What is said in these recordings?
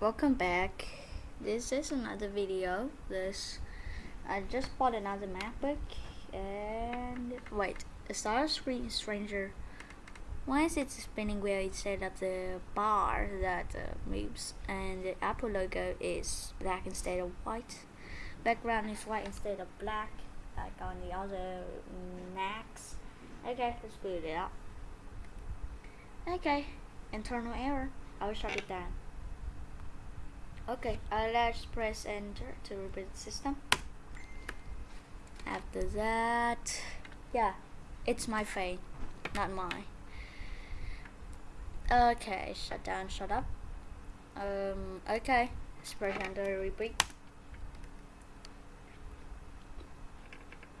welcome back. This is another video. This I just bought another MacBook and wait, a Star Screen Stranger. Why is it spinning wheel instead of the bar that uh, moves? And the Apple logo is black instead of white. Background is white instead of black, like on the other Macs. Okay, let's boot it up. Okay, internal error. I'll shut it down. Okay, uh, let's press enter to reboot the system. After that, yeah, it's my fate, not mine. Okay, shut down, shut up. Um, okay, let's press enter reboot.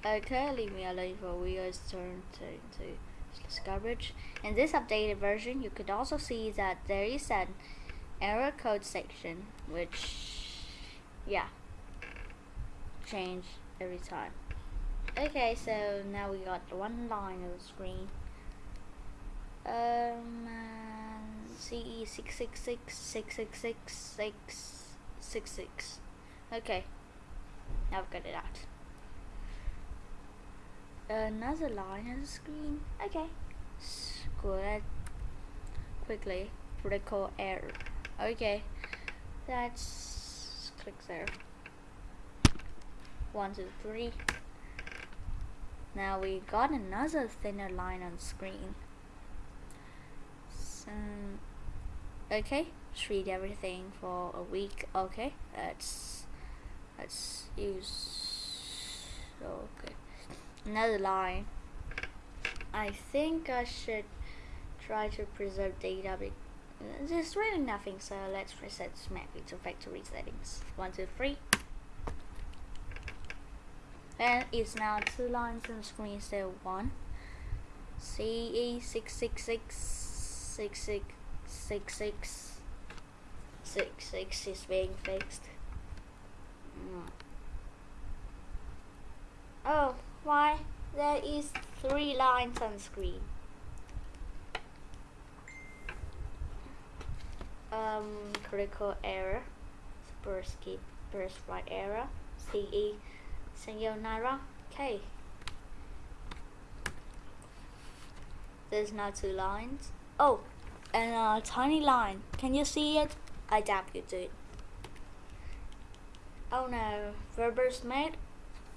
Okay, leave me alone for we Windows turn to, to garbage. In this updated version, you could also see that there is an error code section, which, yeah, change every time. Okay, so now we got one line of the screen. Um, CE six six six six six six six six six. Okay, now I've got it out. Another line on the screen. Okay, good. Quickly, critical error. Okay, that's click there. One, two, three. Now we got another thinner line on screen. So, okay, treat everything for a week. Okay, let's let's use. Okay, another line. I think I should try to preserve data there's really nothing so let's reset SmackView to factory settings. One two three. And it's now two lines on the screen instead of one. CE six six six six six six six six six is being fixed. Mm. oh why? There is three lines on screen um, critical error, burst skip, burst right error, CE, sayonara, K. There's now two lines. Oh, and a tiny line. Can you see it? I dab you it. Oh no, verbers made?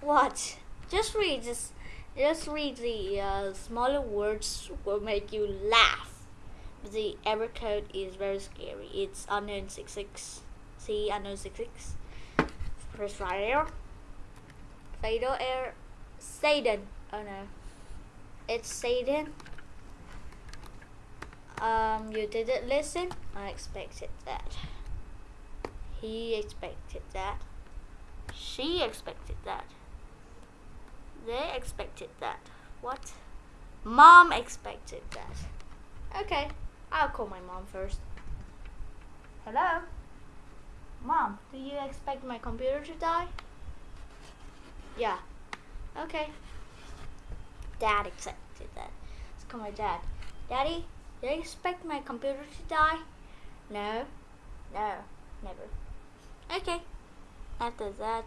What? Just read this. Just read the uh, smaller words will make you laugh the error code is very scary. It's unknown 66. See unknown 66. Press right error. Fatal error. Satan. Oh no. It's Satan. Um, you didn't listen? I expected that. He expected that. She expected that. They expected that. What? Mom expected that. Okay. I'll call my mom first. Hello? Mom, do you expect my computer to die? Yeah. Okay. Dad accepted that. Let's call my dad. Daddy, do you expect my computer to die? No. No. Never. Okay. After that,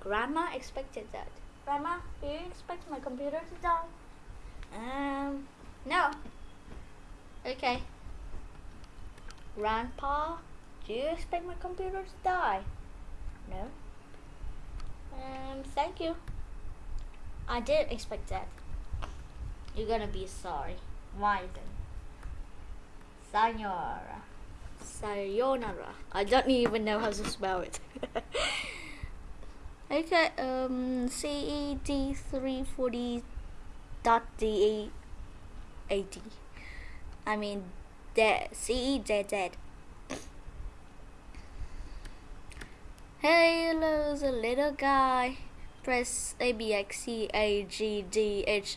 Grandma expected that. Grandma, do you expect my computer to die? Um, no. Okay. Grandpa, do you expect my computer to die? No. Um, thank you. I didn't expect that. You're gonna be sorry. Why then? Sayonara. Sayonara. I don't even know how to spell it. okay, um, CED340 dot DE 80. I mean, dead. C dead dead. Hey, hello, the little guy. Press A B X C A G D H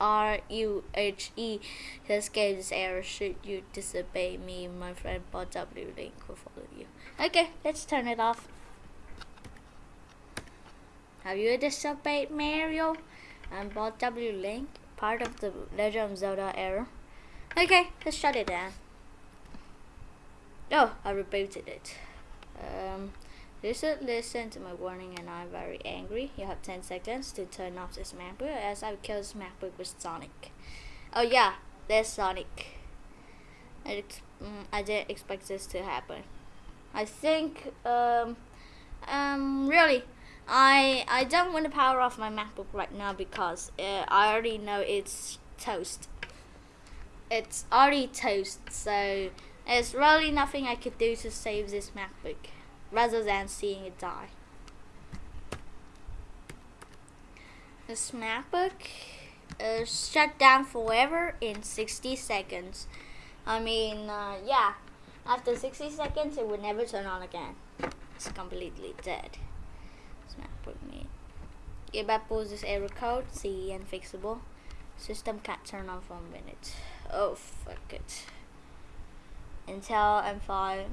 R U H E this error. Should you disobey me, my friend Bot W link will follow you. Okay, let's turn it off. Have you disobeyed Mario and Bot W link? Part of the Legend of Zelda error. Okay, let's shut it down. No, I rebooted it. Um, listen, listen to my warning and I'm very angry. You have 10 seconds to turn off this MacBook as I kill this MacBook with Sonic. Oh yeah, there's Sonic. I, mm, I didn't expect this to happen. I think, um, um, really, I I don't want to power off my MacBook right now because uh, I already know it's toast. It's already toast, so there's really nothing I could do to save this MacBook, rather than seeing it die. This MacBook is shut down forever in 60 seconds. I mean, uh, yeah, after 60 seconds it would never turn on again. It's completely dead. MacBook me. If I pause this error code, see unfixable. System can't turn on for a minute. Oh fuck it. Intel M5.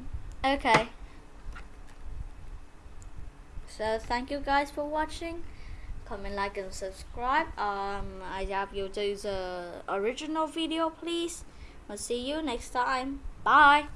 Okay. So thank you guys for watching. Comment, like, and subscribe. Um, I have you do the original video, please. I'll see you next time. Bye.